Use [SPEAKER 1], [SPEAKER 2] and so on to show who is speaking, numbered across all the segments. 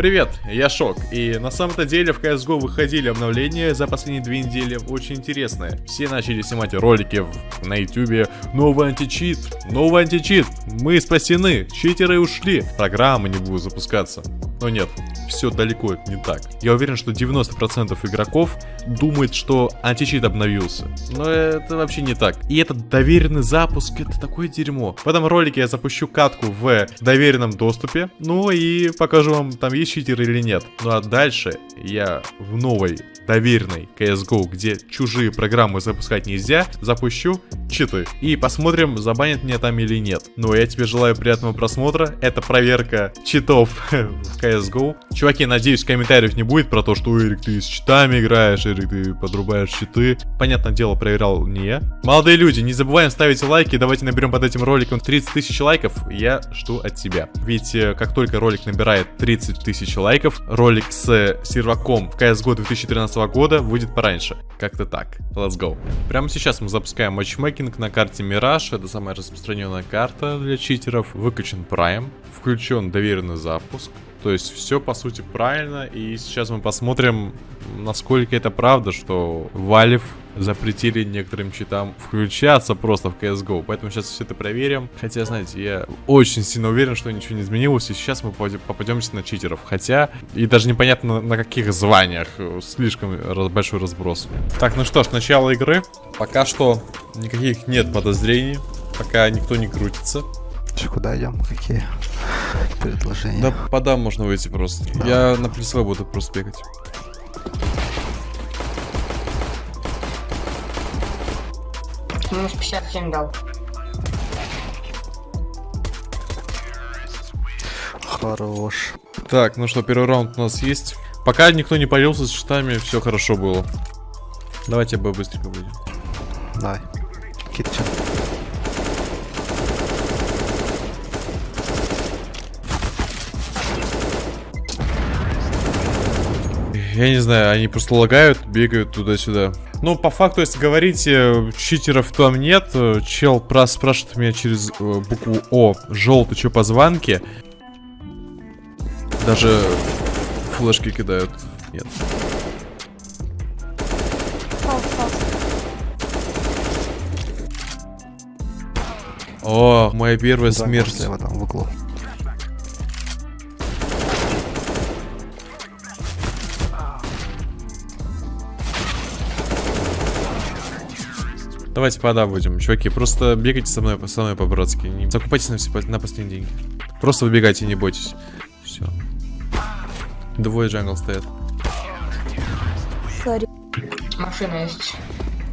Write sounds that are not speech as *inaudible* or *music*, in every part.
[SPEAKER 1] Привет, я Шок, и на самом-то деле в CSGO выходили обновления за последние две недели очень интересные. Все начали снимать ролики в, на YouTube, новый античит, новый античит, мы спасены, читеры ушли, программы не будут запускаться. Но нет, все далеко не так. Я уверен, что 90% игроков думает, что античит обновился. Но это вообще не так. И этот доверенный запуск, это такое дерьмо. В этом ролике я запущу катку в доверенном доступе. Ну и покажу вам, там есть читер или нет. Ну а дальше я в новой доверенной CSGO, где чужие программы запускать нельзя, запущу читы. И посмотрим, забанят меня там или нет. Ну, я тебе желаю приятного просмотра. Это проверка читов *laughs* в CSGO. Чуваки, надеюсь, комментариев не будет про то, что Эрик, ты с читами играешь, Эрик, ты подрубаешь читы. Понятное дело, проверял не я. Молодые люди, не забываем ставить лайки. Давайте наберем под этим роликом 30 тысяч лайков. Я жду от тебя. Ведь э, как только ролик набирает 30 тысяч лайков, ролик с серваком в CSGO 2013 года выйдет пораньше. Как-то так. Let's go. Прямо сейчас мы запускаем матчмейкинг на карте Mirage. Это самая распространенная карта для читеров. Выключен Prime. Включен доверенный запуск. То есть все по сути правильно. И сейчас мы посмотрим, насколько это правда, что Valve запретили некоторым читам включаться просто в CSGO. Поэтому сейчас все это проверим. Хотя, знаете, я очень сильно уверен, что ничего не изменилось. И сейчас мы попадемся на читеров. Хотя, и даже непонятно на каких званиях. Слишком большой разброс. Так, ну что ж, начало игры. Пока что никаких нет подозрений. Пока никто не крутится.
[SPEAKER 2] Че, куда идем? Какие предложения?
[SPEAKER 1] Да подам можно выйти просто. Да. Я на плюсовой буду просто бегать.
[SPEAKER 3] Минус 57 дал.
[SPEAKER 2] Хорош.
[SPEAKER 1] Так, ну что, первый раунд у нас есть. Пока никто не появился с щитами, все хорошо было. Давайте бы быстренько выйдем.
[SPEAKER 2] Давай. Китчен.
[SPEAKER 1] Я не знаю, они просто лагают, бегают туда-сюда. Ну, по факту, если говорить, э, читеров там нет. Э, чел прос спрашивает меня через э, букву О, желтый, что позвонки. Даже флешки кидают. Нет. О, моя первая да, смерть.
[SPEAKER 2] Слева там в углу.
[SPEAKER 1] Давайте пода будем, чуваки. Просто бегайте со мной, со мной по-братски. Не закупайтесь на, все, на последние деньги. Просто выбегайте, не бойтесь. Все. Двое jungle стоят.
[SPEAKER 3] Sorry. Машина есть.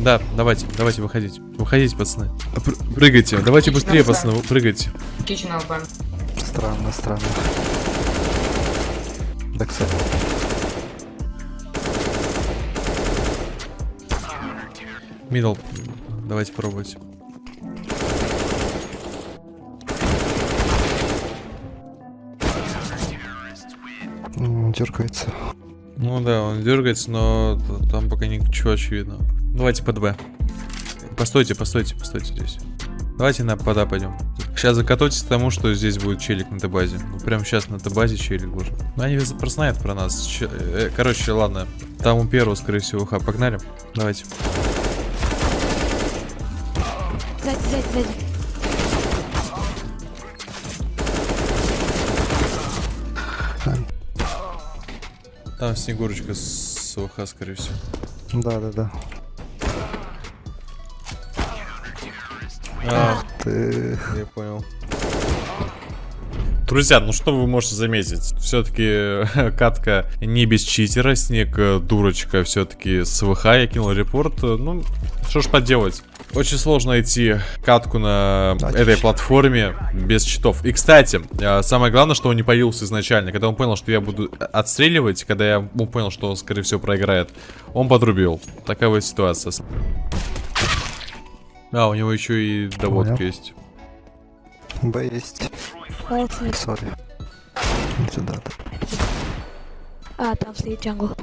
[SPEAKER 1] Да, давайте, давайте выходите. Выходите, пацаны. Пр прыгайте. Давайте быстрее, пацаны, прыгайте.
[SPEAKER 3] Open.
[SPEAKER 2] Странно, странно. Дексер.
[SPEAKER 1] Middle. Давайте пробовать.
[SPEAKER 2] Дергается.
[SPEAKER 1] Ну да, он дергается, но там пока ничего очевидно. Давайте под Б. Постойте, постойте, постойте здесь. Давайте на пода пойдем. Сейчас закатайтесь к тому, что здесь будет челик на Т-базе. Ну, прям сейчас на Т-базе челик уже. Ну, они просто знают про нас. Ч э, короче, ладно. Там у первого, скорее всего, ха. Погнали. Давайте.
[SPEAKER 3] Сзади, сзади, сзади.
[SPEAKER 1] Там Снегурочка с ОХ, скорее всего.
[SPEAKER 2] Да, да, да.
[SPEAKER 1] Ах ты. Я понял. Друзья, ну что вы можете заметить? Все-таки *laughs* катка не без читера, снег э, дурочка все-таки с ВХ, я кинул репорт. Ну, что ж поделать. Очень сложно найти катку на этой платформе без читов. И, кстати, э, самое главное, что он не появился изначально. Когда он понял, что я буду отстреливать, когда я понял, что он, скорее всего, проиграет, он подрубил. Такая вот ситуация. А, у него еще и доводка есть.
[SPEAKER 2] Б есть. Sorry. Сюда. -то.
[SPEAKER 3] А, там стоит jungle.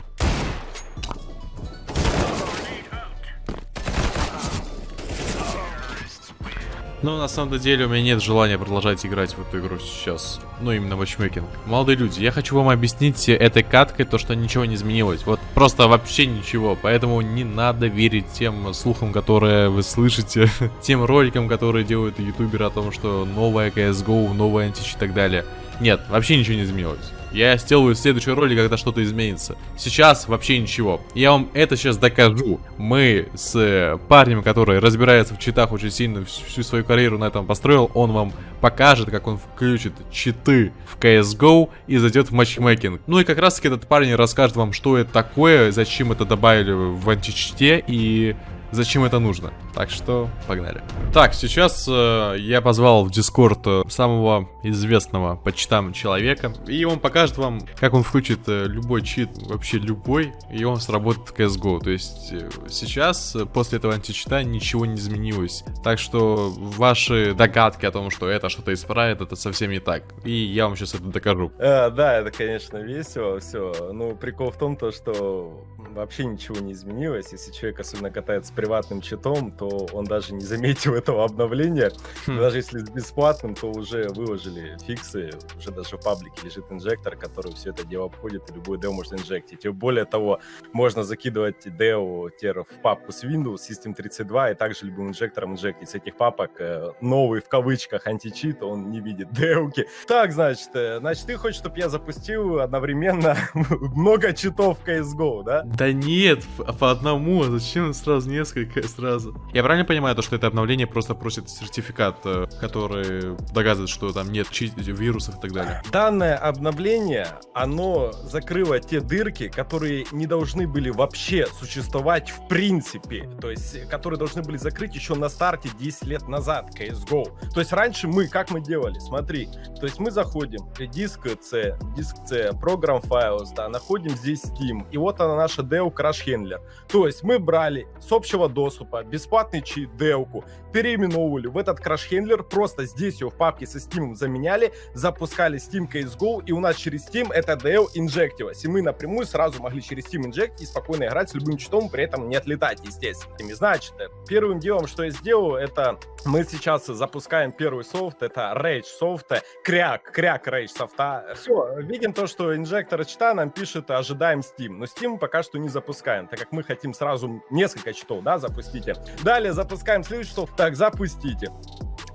[SPEAKER 1] Но на самом деле у меня нет желания продолжать играть в эту игру сейчас. Ну, именно matchmaking. Молодые люди, я хочу вам объяснить этой каткой то, что ничего не изменилось. Вот просто вообще ничего. Поэтому не надо верить тем слухам, которые вы слышите, *laughs* тем роликам, которые делают ютуберы о том, что новая CSGO, новая античит и так далее. Нет, вообще ничего не изменилось. Я сделаю следующий ролик, когда что-то изменится. Сейчас вообще ничего. Я вам это сейчас докажу. Мы с э, парнем, который разбирается в читах очень сильно, всю свою карьеру на этом построил, он вам покажет, как он включит читы в CSGO и зайдет в матчмейкинг. Ну и как раз таки этот парень расскажет вам, что это такое, зачем это добавили в античите и зачем это нужно. Так что, погнали. Так, сейчас э, я позвал в Дискорд э, самого известного по читам человека, и он покажет вам, как он включит э, любой чит, вообще любой, и он сработает в CSGO. То есть э, сейчас, э, после этого античита, ничего не изменилось. Так что ваши догадки о том, что это что-то исправит, это совсем не так. И я вам сейчас это докажу.
[SPEAKER 4] А, да, это, конечно, весело, все. Ну, прикол в том, то, что вообще ничего не изменилось. Если человек особенно катается приватным читом, то он даже не заметил этого обновления. Хм. Даже если с бесплатным, то уже выложили фиксы, уже даже в паблике лежит инжектор, который все это дело обходит, и любой дел можно инжектить. И более того, можно закидывать тер в папку с Windows, System 32, и также любым инжектором инжектить с этих папок э, новый, в кавычках, античит, он не видит делки. Так, значит, э, значит, ты хочешь, чтобы я запустил одновременно *laughs* много читов в CSGO, да?
[SPEAKER 1] Да нет, по одному, а зачем сразу несколько? сразу. Я правильно понимаю, то, что это обновление просто просит сертификат, э, который доказывает, что там нет вирусов и так далее?
[SPEAKER 4] Данное обновление, оно закрыло те дырки, которые не должны были вообще существовать в принципе. То есть, которые должны были закрыть еще на старте 10 лет назад CSGO. То есть, раньше мы, как мы делали? Смотри, то есть мы заходим, диск C, диск C, программ Files, да, находим здесь Steam, и вот она наша Dell Crash Handler. То есть мы брали с общего доступа, бесплатный чит, делку, переименовывали в этот краш-хендлер, просто здесь его в папке со Steam заменяли, запускали Steam CSGO, и у нас через Steam это DL инжектилось. И мы напрямую сразу могли через Steam инжект и спокойно играть с любым читом, при этом не отлетать, естественно. И значит, первым делом, что я сделал, это мы сейчас запускаем первый софт, это Rage софт, кряк, кряк Rage софта. Все, видим то, что инжектор чита нам пишет, ожидаем Steam. Но Steam пока что не запускаем, так как мы хотим сразу несколько читов, да, запустите. Далее запускаем следующий софт. Так, запустите.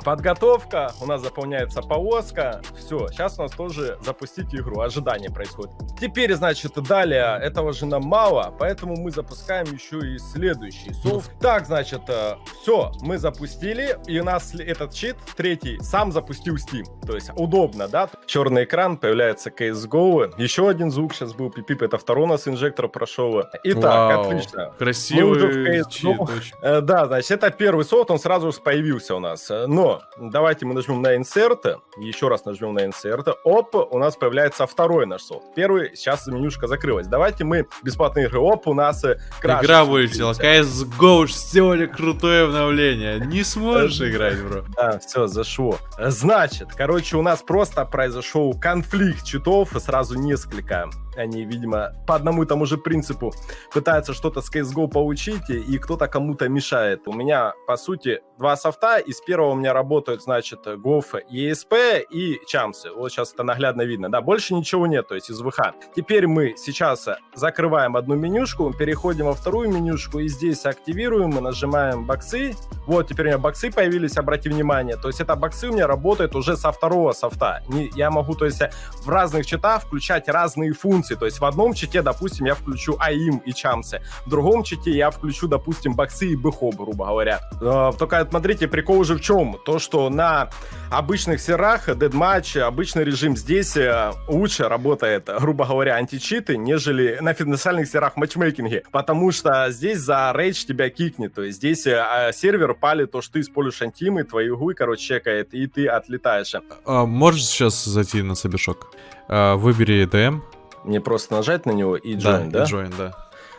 [SPEAKER 4] Подготовка, у нас заполняется повозка. Все, сейчас у нас тоже запустить игру. Ожидание происходит. Теперь, значит, далее этого же нам мало, поэтому мы запускаем еще и следующий софт. Так, значит, э, все, мы запустили, и у нас этот чит, третий, сам запустил Steam. То есть удобно, да? Черный экран, появляется CSGO. Еще один звук сейчас был пипип, это второй у нас инжектор прошел. Итак, Вау, отлично.
[SPEAKER 1] Красивый чит.
[SPEAKER 4] Э, да, значит, это первый софт, он сразу же появился у нас. Но давайте мы нажмем на Insert, еще раз нажмем на Insert, оп, у нас появляется второй наш софт. Первый, сейчас менюшка закрылась. Давайте мы бесплатные игры, оп, у нас э,
[SPEAKER 1] краш. Игра вылетела, CSGO сделали крутое обновление, не сможешь играть, бро.
[SPEAKER 4] Да, все, зашло. Значит, короче, у нас просто произошел конфликт читов, сразу несколько они, видимо, по одному и тому же принципу пытаются что-то с CSGO получить, и кто-то кому-то мешает. У меня, по сути, два софта. Из первого у меня работают, значит, GOF, ESP и Чамсы. Вот сейчас это наглядно видно. Да, больше ничего нет, то есть из ВХ. Теперь мы сейчас закрываем одну менюшку, переходим во вторую менюшку, и здесь активируем, мы нажимаем боксы. Вот, теперь у меня боксы появились, обрати внимание. То есть это боксы у меня работают уже со второго софта. Не, я могу, то есть, в разных читах включать разные функции. То есть в одном чите, допустим, я включу АИМ и Чамсы, в другом чите я включу, допустим, боксы и бэхо, грубо говоря. Э, только смотрите, прикол уже в чем? То, что на обычных серах, дедматч, обычный режим здесь э, лучше работает, грубо говоря, античиты, нежели на финансальных серах матчмейкинге, потому что здесь за рейдж тебя кикнет, то есть здесь э, сервер палит то, что ты используешь антимы, твою игру, короче, чекает, и ты отлетаешь.
[SPEAKER 1] А, можешь сейчас зайти на Собешок? А, выбери DM,
[SPEAKER 4] мне просто нажать на него и join, да?
[SPEAKER 1] Да, join, да.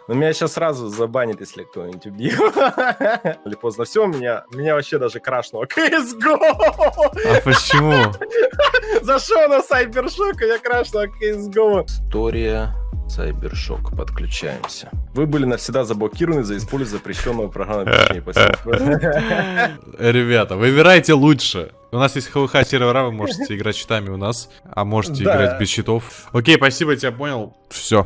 [SPEAKER 4] Но меня сейчас сразу забанит, если кто-нибудь убьет. *laughs* Или поздно все, меня, меня вообще даже крашнуло. CSGO!
[SPEAKER 1] А почему? *laughs*
[SPEAKER 4] Зашел на Сайбершок, и я крашнуло CSGO.
[SPEAKER 2] История
[SPEAKER 4] Сайбершок, подключаемся. Вы были навсегда заблокированы за использование запрещенного программного обеспечения. *laughs*
[SPEAKER 1] Ребята, выбирайте лучше. У нас есть ХВХ сервера, вы можете играть щитами у нас, а можете
[SPEAKER 4] Да.
[SPEAKER 1] играть без щитов. Окей, спасибо, тебя понял. Все.